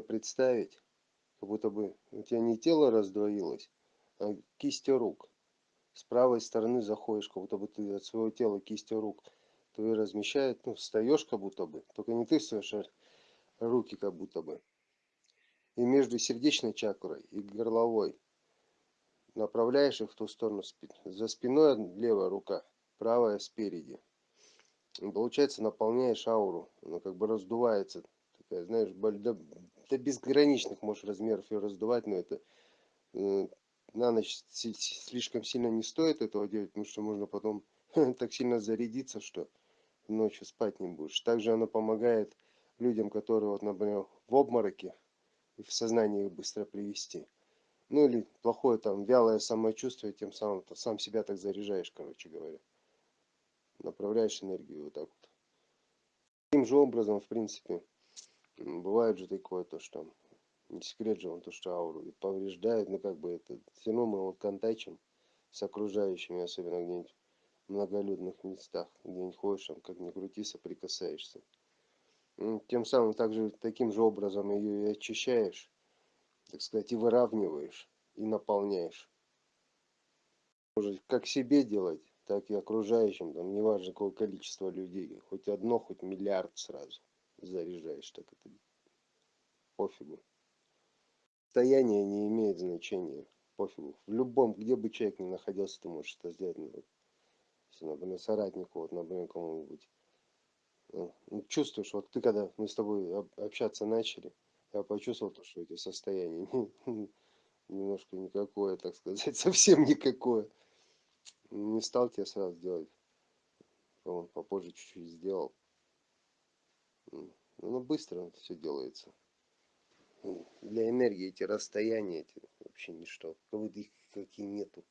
представить, как будто бы у тебя не тело раздвоилось, а кисти рук. С правой стороны заходишь, как будто бы ты от своего тела кисти рук твои размещает, ну, встаешь как будто бы, только не ты встаешь, а руки как будто бы. И между сердечной чакрой и горловой направляешь их в ту сторону. За спиной левая рука, правая спереди. И получается, наполняешь ауру. Она как бы раздувается. Такая, знаешь, до, до безграничных можешь размеров ее раздувать, но это э, на ночь слишком сильно не стоит этого делать, потому что можно потом так сильно зарядиться, что ночью спать не будешь. Также она помогает людям, которые, вот, например, в обмороке, и в сознание их быстро привести. Ну или плохое там вялое самочувствие, тем самым то сам себя так заряжаешь, короче говоря. Направляешь энергию вот так вот. Таким же образом, в принципе, бывает же такое, то что не секрет же он то, что ауру повреждает, но как бы это все равно мы вот контачим с окружающими, особенно где-нибудь в многолюдных местах, где-нибудь ходишь, там, как ни крути, соприкасаешься. Тем самым также таким же образом ее и очищаешь так сказать, и выравниваешь, и наполняешь. Может, как себе делать, так и окружающим, там, неважно какое количество людей, хоть одно, хоть миллиард сразу заряжаешь, так это пофигу. Состояние не имеет значения, пофигу. В любом, где бы человек ни находился, ты можешь это сделать. Ну, если, например, соратнику, вот, например, кому-нибудь. Ну, чувствуешь, вот ты когда мы с тобой общаться начали, я почувствовал то, что это состояние немножко никакое, так сказать, совсем никакое. Не стал тебе сразу делать. Он попозже чуть-чуть сделал. Ну, быстро все делается. Для энергии эти расстояния эти вообще ничто. Как будто их какие нету.